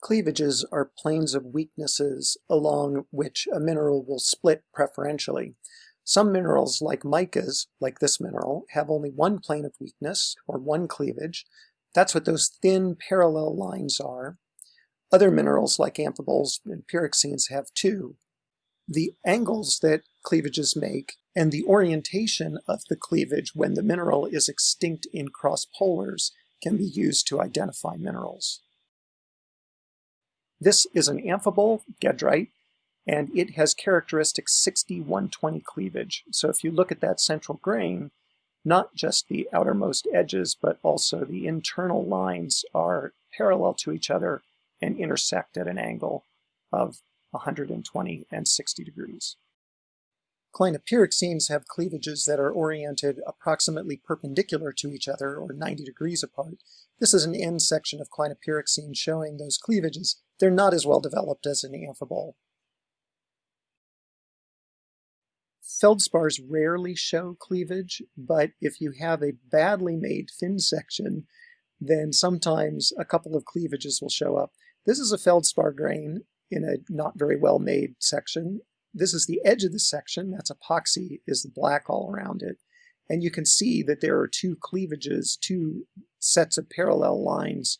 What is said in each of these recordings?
Cleavages are planes of weaknesses along which a mineral will split preferentially. Some minerals, like micas, like this mineral, have only one plane of weakness, or one cleavage. That's what those thin parallel lines are. Other minerals, like amphiboles and pyroxenes, have two. The angles that cleavages make and the orientation of the cleavage when the mineral is extinct in cross polars can be used to identify minerals. This is an amphibole gedrite, and it has characteristic 60-120 cleavage. So if you look at that central grain, not just the outermost edges, but also the internal lines are parallel to each other and intersect at an angle of 120 and 60 degrees. Clinopyroxenes have cleavages that are oriented approximately perpendicular to each other or 90 degrees apart. This is an end section of clinopyroxene showing those cleavages. They're not as well developed as an amphibole. Feldspars rarely show cleavage, but if you have a badly made thin section, then sometimes a couple of cleavages will show up. This is a feldspar grain in a not very well made section, this is the edge of the section, that's epoxy, is the black all around it. And you can see that there are two cleavages, two sets of parallel lines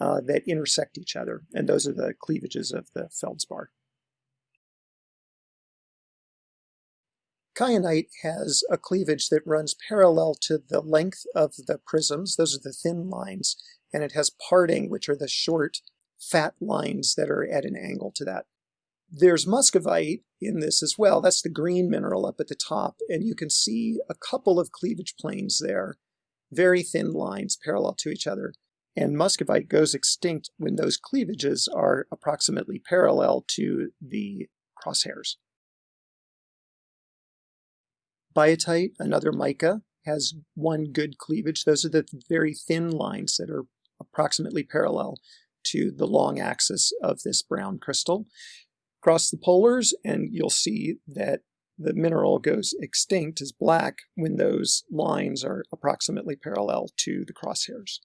uh, that intersect each other. And those are the cleavages of the feldspar. Kyanite has a cleavage that runs parallel to the length of the prisms. Those are the thin lines. And it has parting, which are the short, fat lines that are at an angle to that. There's muscovite in this as well. That's the green mineral up at the top. And you can see a couple of cleavage planes there, very thin lines parallel to each other. And muscovite goes extinct when those cleavages are approximately parallel to the crosshairs. Biotite, another mica, has one good cleavage. Those are the very thin lines that are approximately parallel to the long axis of this brown crystal cross the polars and you'll see that the mineral goes extinct as black when those lines are approximately parallel to the crosshairs.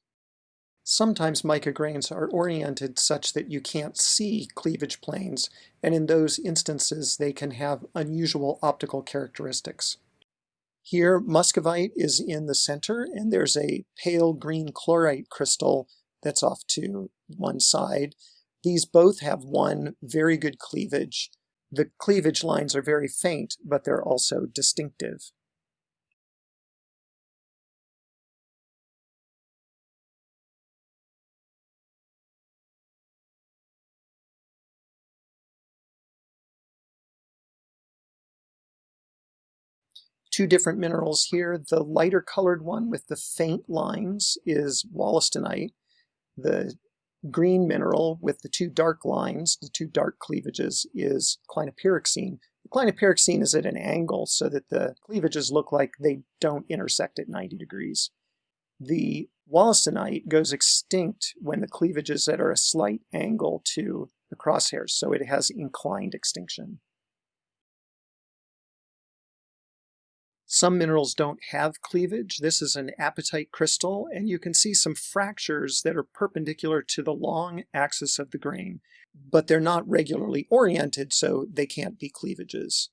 Sometimes mica grains are oriented such that you can't see cleavage planes, and in those instances they can have unusual optical characteristics. Here, muscovite is in the center, and there's a pale green chlorite crystal that's off to one side, these both have one very good cleavage. The cleavage lines are very faint, but they're also distinctive. Two different minerals here. The lighter colored one with the faint lines is wollastonite. The green mineral with the two dark lines, the two dark cleavages, is clinopyroxene. The clinopyroxene is at an angle so that the cleavages look like they don't intersect at 90 degrees. The wollastonite goes extinct when the cleavages that are a slight angle to the crosshairs, so it has inclined extinction. Some minerals don't have cleavage. This is an apatite crystal, and you can see some fractures that are perpendicular to the long axis of the grain, but they're not regularly oriented, so they can't be cleavages.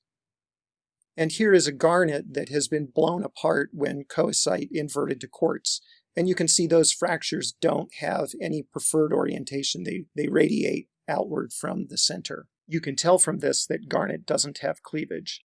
And here is a garnet that has been blown apart when coesite inverted to quartz. And you can see those fractures don't have any preferred orientation. They, they radiate outward from the center. You can tell from this that garnet doesn't have cleavage.